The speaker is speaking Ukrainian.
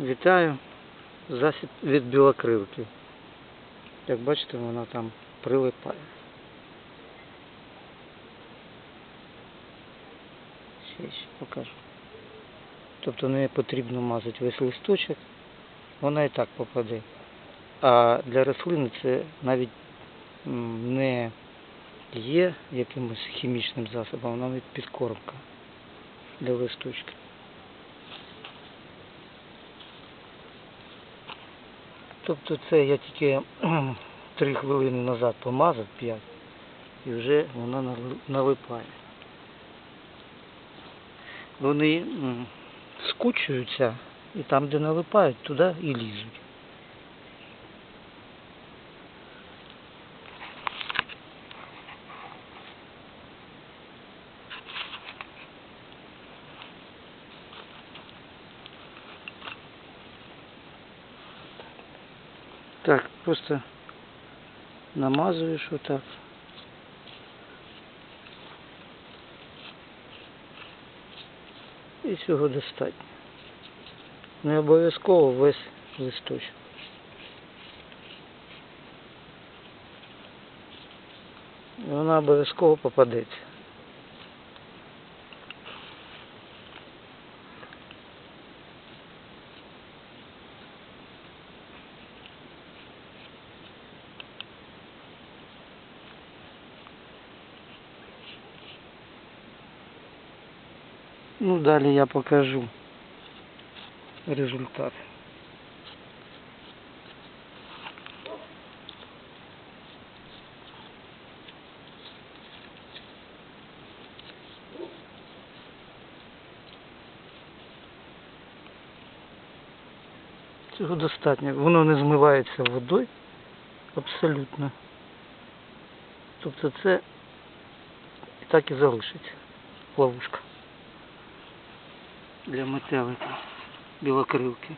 Вітаю. Засіб від білокрилки. Як бачите, вона там прилипає. Ще, ще покажу. Тобто не потрібно мазати весь листочок, вона і так попаде. А для рослини це навіть не є якимось хімічним засобом, а навіть підкормка для листочка. Тобто це я тільки кхм, три хвилини назад помазав, п'ять, і вже вона налипає. Вони скучуються і там, де налипають, туди і лізуть. Так, просто намазуєш отак. І цього достатньо. Не обов'язково весь листочок. Вона обов'язково попадеться. Ну, далі я покажу результат. Цього достатньо. Воно не змивається водою абсолютно. Тобто це так і залишиться ловушка для метелика білокрилки.